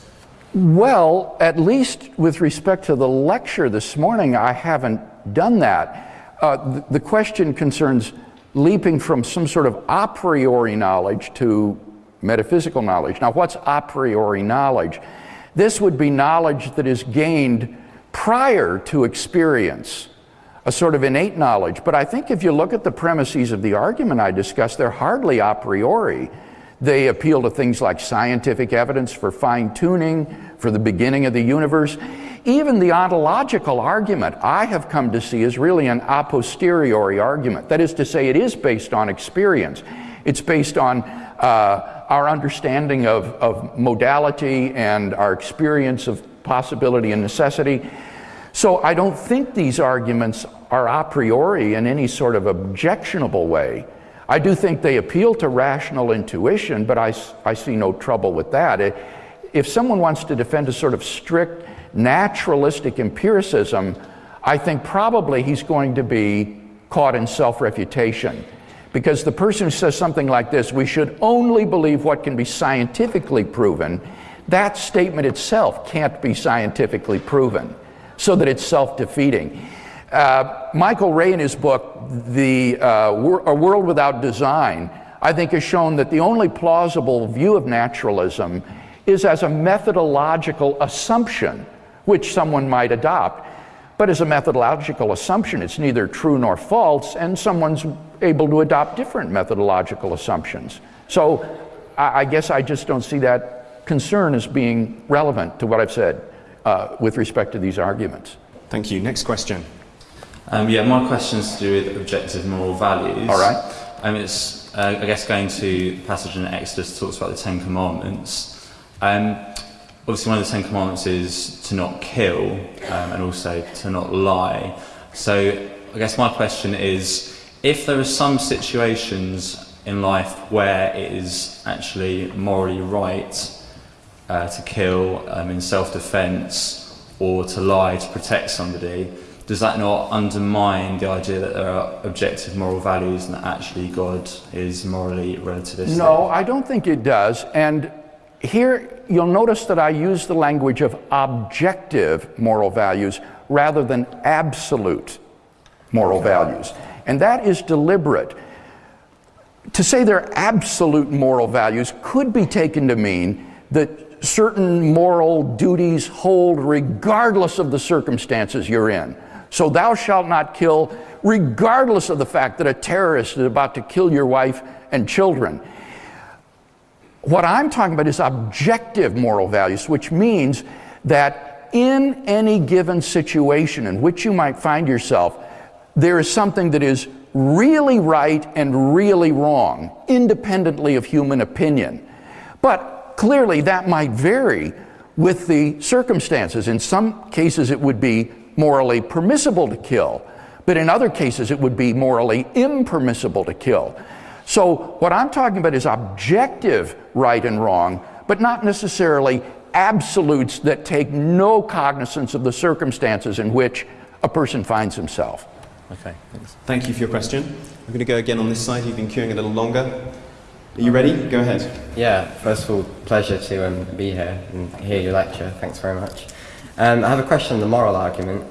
Well, at least with respect to the lecture this morning, I haven't done that. Uh, the question concerns leaping from some sort of a priori knowledge to metaphysical knowledge. Now, what's a priori knowledge? This would be knowledge that is gained prior to experience, a sort of innate knowledge. But I think if you look at the premises of the argument I discussed, they're hardly a priori. They appeal to things like scientific evidence for fine tuning, for the beginning of the universe. Even the ontological argument I have come to see is really an a posteriori argument. That is to say, it is based on experience. It's based on uh, our understanding of, of modality and our experience of possibility and necessity. So I don't think these arguments are a priori in any sort of objectionable way. I do think they appeal to rational intuition, but I, I see no trouble with that. If someone wants to defend a sort of strict naturalistic empiricism, I think probably he's going to be caught in self refutation. Because the person who says something like this, we should only believe what can be scientifically proven, that statement itself can't be scientifically proven, so that it's self defeating. Uh, Michael Rea, in his book, the, uh, A World Without Design, I think has shown that the only plausible view of naturalism is as a methodological assumption which someone might adopt. But as a methodological assumption, it's neither true nor false, and someone's able to adopt different methodological assumptions. So I, guess I just don't see that concern as being relevant to what I've said uh, with respect to these arguments. Thank you. Next question. Um, yeah, my question is to do with objective moral values. All right. Um, it's, uh, I guess, going to the passage in Exodus talks about the Ten Commandments. Um, obviously one of the Ten Commandments is to not kill um, and also to not lie. So I guess my question is, if there are some situations in life where it is actually morally right uh, to kill um, in self-defense or to lie to protect somebody, does that not undermine the idea that there are objective moral values and that actually God is morally relativistic? No, I don't think it does. And here you'll notice that I use the language of objective moral values rather than absolute moral values. And that is deliberate. To say they're absolute moral values could be taken to mean that certain moral duties hold regardless of the circumstances you're in. So, thou shalt not kill, regardless of the fact that a terrorist is about to kill your wife and children. What I'm talking about is objective moral values, which means that in any given situation in which you might find yourself, there is something that is really right and really wrong, independently of human opinion. But clearly, that might vary with the circumstances. In some cases, it would be morally permissible to kill, but in other cases, it would be morally impermissible to kill. So, what I'm talking about is objective right and wrong, but not necessarily absolutes that take no cognizance of the circumstances in which a person finds himself. Okay, thanks. Thank you for your question. I'm going to go again on this side. You've been queuing a little longer. Are you ready? Go ahead. Yeah, first of all, pleasure to um, be here and hear your lecture. Thanks very much. Um, I have a question on the moral argument,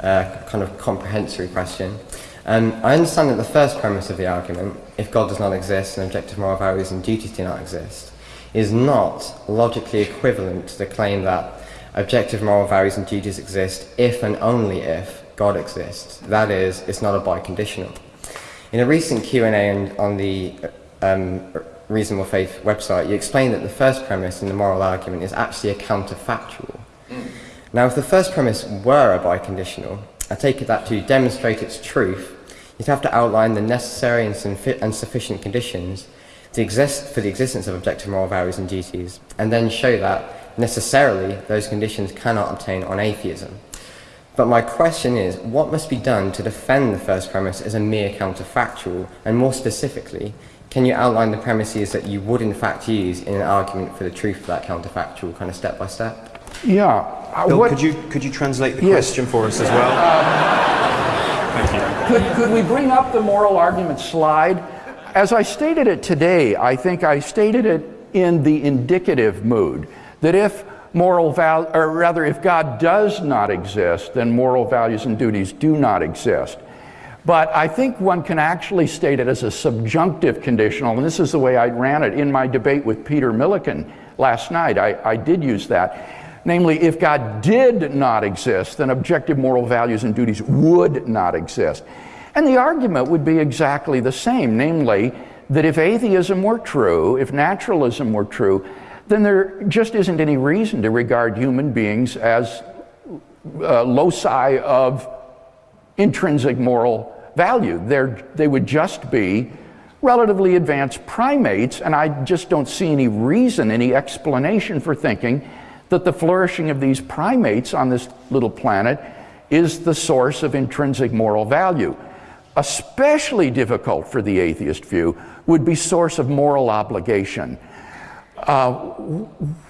uh, kind of comprehensory question. Um, I understand that the first premise of the argument, if God does not exist and objective moral values and duties do not exist, is not logically equivalent to the claim that objective moral values and duties exist if and only if God exists. That is, it's not a biconditional. In a recent Q&A on the um, Reasonable Faith website, you explained that the first premise in the moral argument is actually a counterfactual. Now, if the first premise were a biconditional, I take it that to demonstrate its truth, you'd have to outline the necessary and, and sufficient conditions to exist for the existence of objective moral values and duties, and then show that necessarily those conditions cannot obtain on atheism. But my question is, what must be done to defend the first premise as a mere counterfactual? And more specifically, can you outline the premises that you would in fact use in an argument for the truth of that counterfactual, kind of step by step? Yeah. Uh, Bill, what, could you could you translate the yes. question for us as well? Uh, Thank you. Could, could we bring up the moral argument slide? As I stated it today, I think I stated it in the indicative mood that if moral val or rather if God does not exist, then moral values and duties do not exist. But I think one can actually state it as a subjunctive conditional, and this is the way I ran it in my debate with Peter Millican last night. I, I did use that. Namely, if God did not exist, then objective moral values and duties would not exist. And the argument would be exactly the same, namely, that if atheism were true, if naturalism were true, then there just isn't any reason to regard human beings as uh, loci of intrinsic moral value. They're, they would just be relatively advanced primates, and I just don't see any reason, any explanation for thinking that the flourishing of these primates on this little planet is the source of intrinsic moral value. Especially difficult for the atheist view would be source of moral obligation. Uh,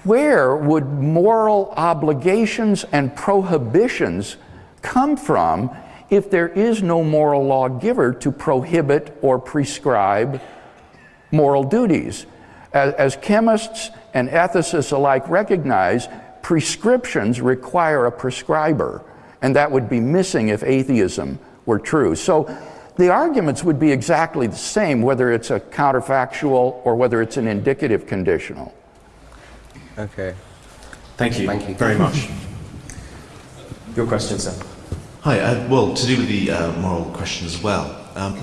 where would moral obligations and prohibitions come from if there is no moral lawgiver to prohibit or prescribe moral duties. As, as, chemists and ethicists alike recognize, prescriptions require a prescriber, and that would be missing if atheism were true. So the arguments would be exactly the same, whether it's a counterfactual or whether it's an indicative conditional. Okay. Thank you, Thank you. very much. Your question, sir. Hi, uh, well, to do with the uh, moral question as well. Um,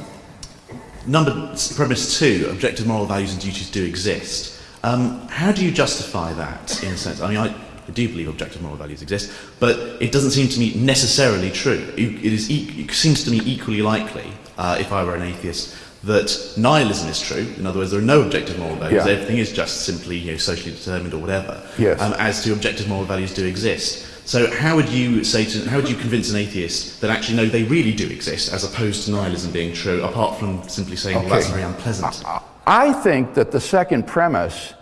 number premise two, objective moral values and duties do exist. Um, how do you justify that in a sense? I mean, I, I do believe objective moral values exist, but it doesn't seem to me necessarily true. It, it, is, e- it seems to me equally likely, uh, if I were an atheist, that nihilism is true. In other words, there are no objective moral values. Yeah. Everything is just simply you know, socially determined or whatever. Yes. Um, as to objective moral values do exist. So how would you say to, how would you convince an atheist that actually no, they really do exist, as opposed to nihilism being true, apart from simply saying, okay. well, that's very unpleasant? I think that the second premise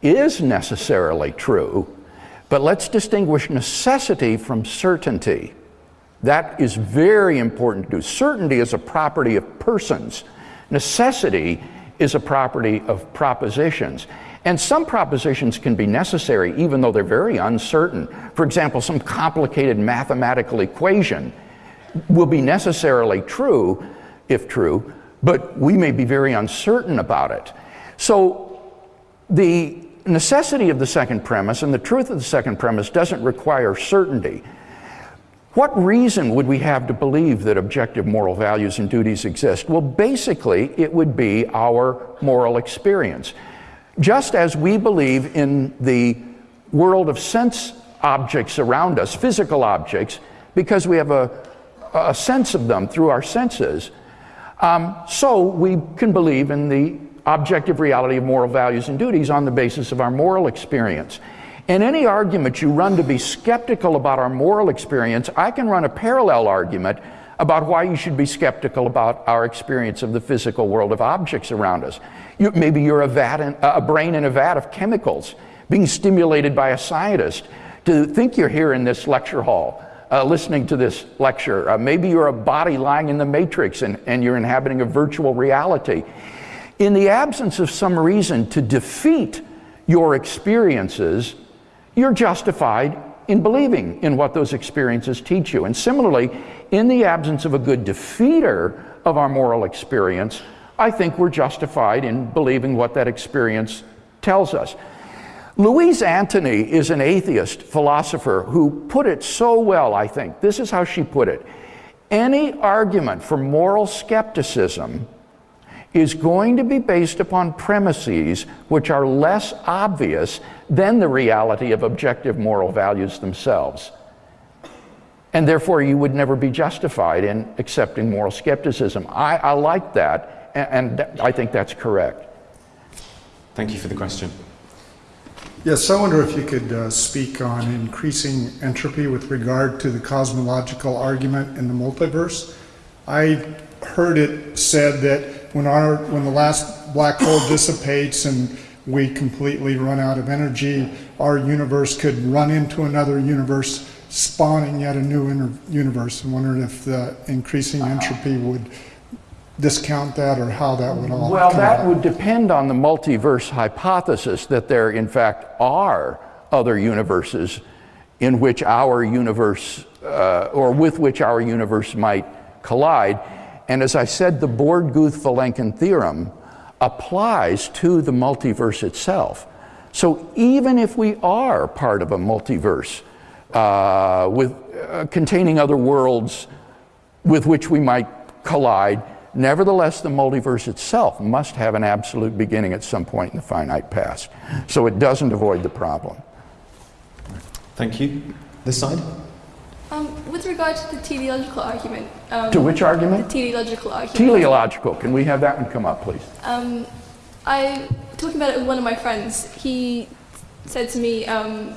is necessarily true, but let's distinguish necessity from certainty. That is very important to do. Certainty is a property of persons. Necessity is a property of propositions. And some propositions can be necessary even though they're very uncertain. For example, some complicated mathematical equation will be necessarily true, if true, but we may be very uncertain about it. So the necessity of the second premise and the truth of the second premise doesn't require certainty. What reason would we have to believe that objective moral values and duties exist? Well, basically, it would be our moral experience. Just as we believe in the world of sense objects around us, physical objects, because we have a, a sense of them through our senses, um, so we can believe in the objective reality of moral values and duties on the basis of our moral experience. In any argument you run to be skeptical about our moral experience, I can run a parallel argument about why you should be skeptical about our experience of the physical world of objects around us. You, maybe you're a, vat in, a brain in a vat of chemicals being stimulated by a scientist to think you're here in this lecture hall uh, listening to this lecture. Uh, maybe you're a body lying in the matrix and, and you're inhabiting a virtual reality. In the absence of some reason to defeat your experiences, you're justified in believing in what those experiences teach you. And similarly, in the absence of a good defeater of our moral experience, I think we're justified in believing what that experience tells us. Louise Antony is an atheist philosopher who put it so well, I think. This is how she put it Any argument for moral skepticism is going to be based upon premises which are less obvious than the reality of objective moral values themselves. And therefore, you would never be justified in accepting moral skepticism. I, I like that, and, and I think that's correct. Thank you for the question. Yes, I wonder if you could uh, speak on increasing entropy with regard to the cosmological argument in the multiverse. I heard it said that when our when the last black hole dissipates and we completely run out of energy, our universe could run into another universe, spawning yet a new universe. I'm wondering if the increasing entropy would discount that or how that would all Well, that would depend on the multiverse hypothesis that there, in fact, are other universes in which our universe, uh, or with which our universe might collide. And as I said, the Borde Guth Vilenkin theorem applies to the multiverse itself. So even if we are part of a multiverse uh, with, uh, containing other worlds with which we might collide, Nevertheless, the multiverse itself must have an absolute beginning at some point in the finite past. So it doesn't avoid the problem. Thank you. This side? Um, with regard to the teleological argument. Um, to which argument? The teleological argument. Teleological. Can we have that one come up, please? Um, I, talking about it with one of my friends, he said to me, um,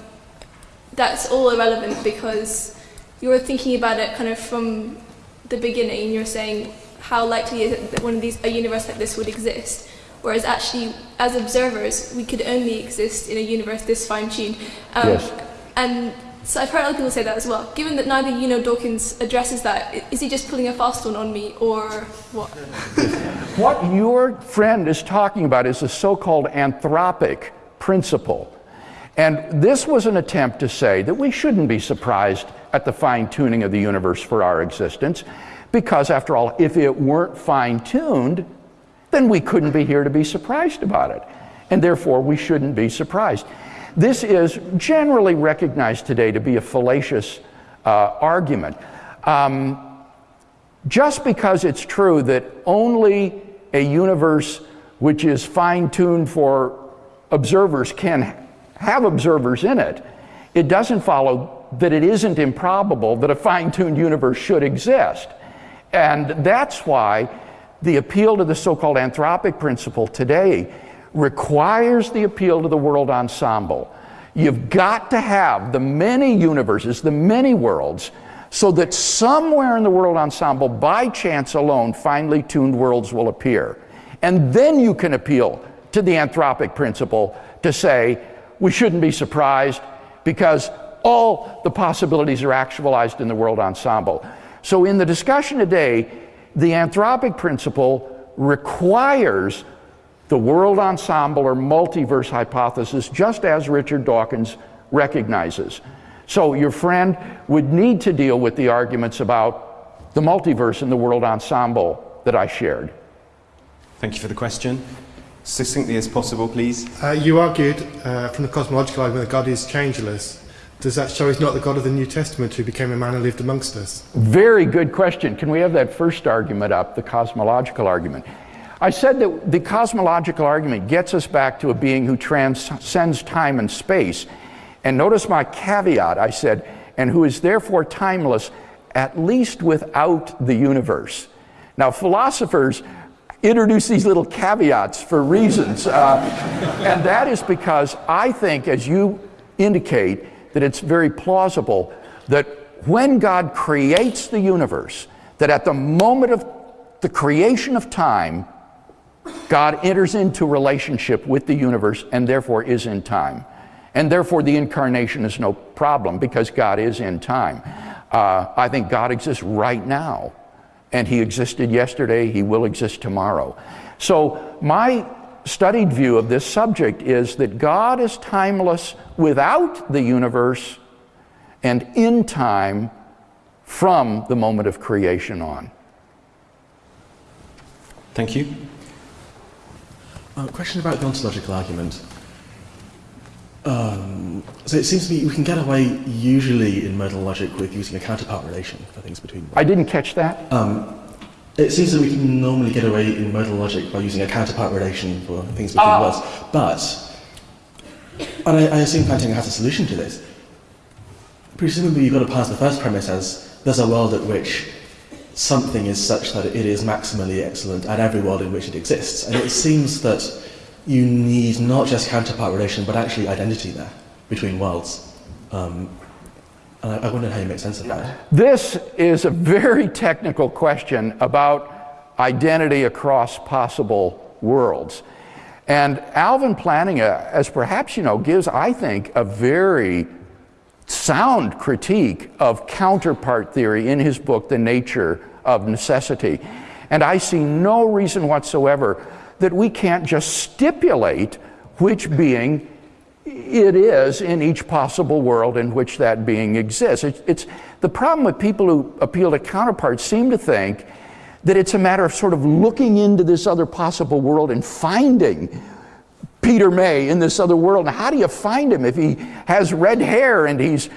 that's all irrelevant because you're thinking about it kind of from the beginning. You're saying, how likely is it that one of these, a universe like this would exist? Whereas actually, as observers, we could only exist in a universe this fine-tuned. Um, yes. And so I've heard other people say that as well. Given that neither you nor Dawkins addresses that, is he just pulling a fast one on me, or what? what your friend is talking about is the so-called anthropic principle. And this was an attempt to say that we shouldn't be surprised at the fine tuning of the universe for our existence. Because, after all, if it weren't fine tuned, then we couldn't be here to be surprised about it. And therefore, we shouldn't be surprised. This is generally recognized today to be a fallacious uh, argument. Um, just because it's true that only a universe which is fine tuned for observers can have observers in it, it doesn't follow that it isn't improbable that a fine tuned universe should exist. And that's why the appeal to the so called anthropic principle today requires the appeal to the world ensemble. You've got to have the many universes, the many worlds, so that somewhere in the world ensemble, by chance alone, finely tuned worlds will appear. And then you can appeal to the anthropic principle to say, we shouldn't be surprised because all the possibilities are actualized in the world ensemble. So, in the discussion today, the anthropic principle requires the world ensemble or multiverse hypothesis, just as Richard Dawkins recognizes. So your friend would need to deal with the arguments about the multiverse and the world ensemble that I shared. Thank you for the question. Succinctly as possible, please. Uh, you argued uh, from the cosmological argument that God is changeless. Does that show he's not the God of the New Testament who became a man and lived amongst us? Very good question. Can we have that first argument up, the cosmological argument? I said that the cosmological argument gets us back to a being who transcends time and space. And notice my caveat I said, and who is therefore timeless, at least without the universe. Now, philosophers introduce these little caveats for reasons. Uh, and that is because I think, as you indicate, that it's very plausible that when God creates the universe, that at the moment of the creation of time, God enters into relationship with the universe and therefore is in time. And therefore, the incarnation is no problem because God is in time. Uh, I think God exists right now. And He existed yesterday, He will exist tomorrow. So, my studied view of this subject is that God is timeless without the universe and in time from the moment of creation on. Thank you. A uh, question about the ontological argument. Um, so it seems to me we can get away usually in modal logic with using a counterpart relation for things between. I didn't catch that. Um, it seems that we can normally get away in modal logic by using a counterpart relation for things between uh, worlds. But, and I, I assume Plantinga has a solution to this. Presumably you've got to pass the first premise as there's a world at which something is such that it is maximally excellent at every world in which it exists. And it seems that you need not just counterpart relation, but actually identity there between worlds. Um, and I, I wonder how you make sense of that. This is a very technical question about identity across possible worlds. And Alvin Plantinga, as perhaps you know, gives, I think, a very sound critique of counterpart theory in his book, The Nature of Necessity. And I see no reason whatsoever that we can't just stipulate which being it is in each possible world in which that being exists. It's, it's, the problem with people who appeal to counterparts seem to think that it's a matter of sort of looking into this other possible world and finding Peter May in this other world. Now, how do you find him if he has red hair and he's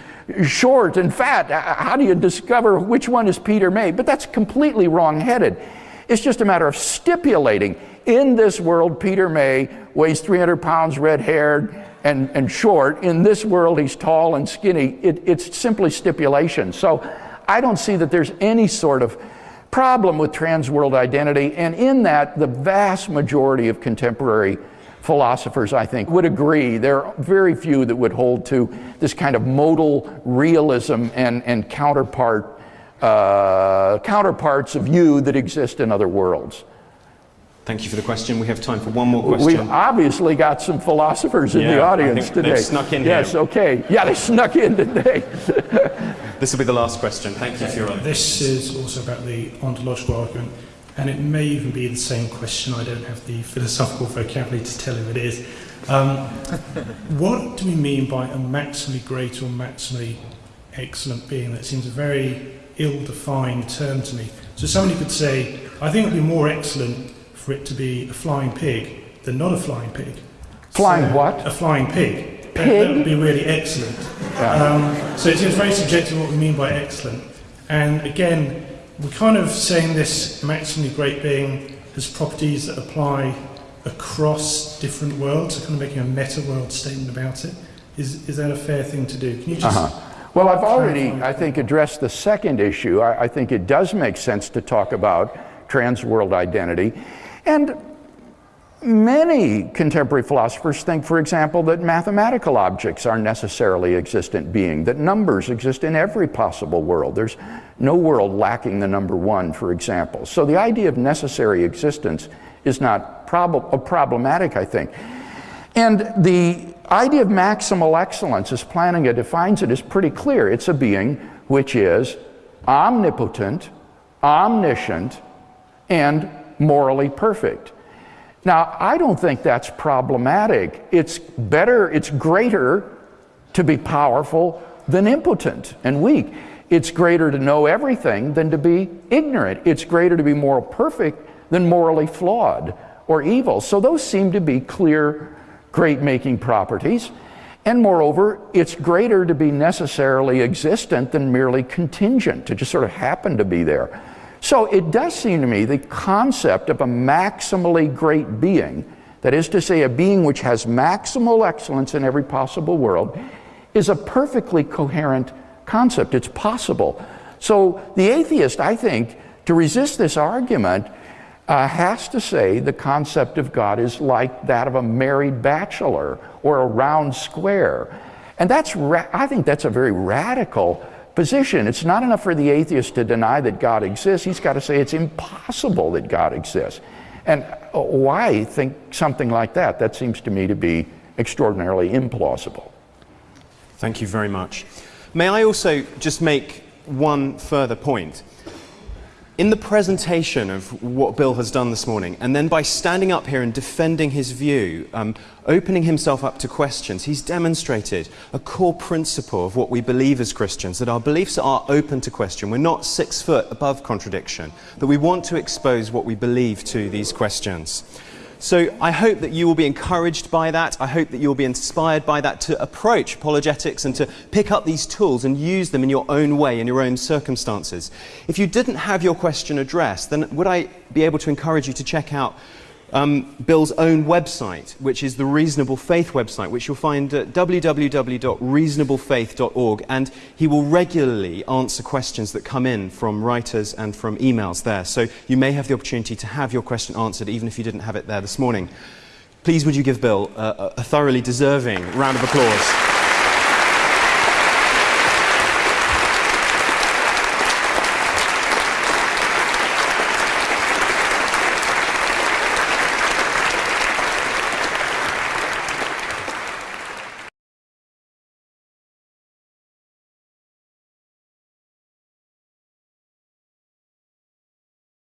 short and fat? Uh, how do you discover which one is Peter May? But that's completely wrong headed. It's just a matter of stipulating in this world, Peter May weighs 300 pounds, red haired, and, and short. In this world, he's tall and skinny. It, it's simply stipulation. So I don't see that there's any sort of problem with trans world identity. And in that, the vast majority of contemporary philosophers, I think, would agree. There are very few that would hold to this kind of modal realism and, and counterpart, uh, counterparts of you that exist in other worlds. Thank you for the question. We have time for one more question. We've obviously got some philosophers in yeah, the audience today. They snuck in yes, here. okay. Yeah, they snuck in today. this will be the last question. Thank you for your This is also about the ontological argument and it may even be the same question. I don't have the philosophical vocabulary to tell who it is. Um, what do we mean by a maximally great or maximally excellent being? That seems a very ill-defined term to me. So somebody could say, I think it would be more excellent for it to be a flying pig than not a flying pig. Flying so, what? A flying pig. Pig? That, that would be really excellent. Yeah. Um, so it seems very subjective what we mean by excellent. And again, we're kind of saying this maximally great being has properties that apply across different worlds, so kind of making a meta world statement about it. Is, is that a fair thing to do? Can you just. Uh-huh. Well, I've already, I think, addressed the second issue. I, I think it does make sense to talk about trans world identity. And Many contemporary philosophers think, for example, that mathematical objects are necessarily existent being, that numbers exist in every possible world. There's no world lacking the number one, for example. So the idea of necessary existence is not prob- uh, problematic, I think. And the idea of maximal excellence, as Plantinga defines it, is pretty clear. It's a being which is omnipotent, omniscient, and morally perfect. Now, I don't think that's problematic. It's better, it's greater to be powerful than impotent and weak. It's greater to know everything than to be ignorant. It's greater to be moral perfect than morally flawed or evil. So those seem to be clear, great making properties. And moreover, it's greater to be necessarily existent than merely contingent, to just sort of happen to be there. So it does seem to me the concept of a maximally great being, that is to say, a being which has maximal excellence in every possible world, is a perfectly coherent concept. It's possible. So the atheist, I think, to resist this argument, uh, has to say the concept of God is like that of a married bachelor or a round square. And that's, I think that's a very radical position. It's not enough for the atheist to deny that God exists, he's got to say it's impossible that God exists. And uh, why think something like that? That seems to me to be extraordinarily implausible. Thank you very much. May I also just make one further point? In the presentation of what Bill has done this morning, and then by standing up here and defending his view, um, opening himself up to questions, he's demonstrated a core principle of what we believe as Christians that our beliefs are open to question. We're not six foot above contradiction, that we want to expose what we believe to these questions. So I hope that you will be encouraged by that. I hope that you'll be inspired by that to approach apologetics and to pick up these tools and use them in your own way, in your own circumstances. If you didn't have your question addressed, then would I be able to encourage you to check out um, Bill's own website, which is the Reasonable Faith website, which you'll find at www.reasonablefaith.org. And he will regularly answer questions that come in from writers and from emails there. So you may have the opportunity to have your question answered, even if you didn't have it there this morning. Please, would you give Bill a, a thoroughly deserving round of applause?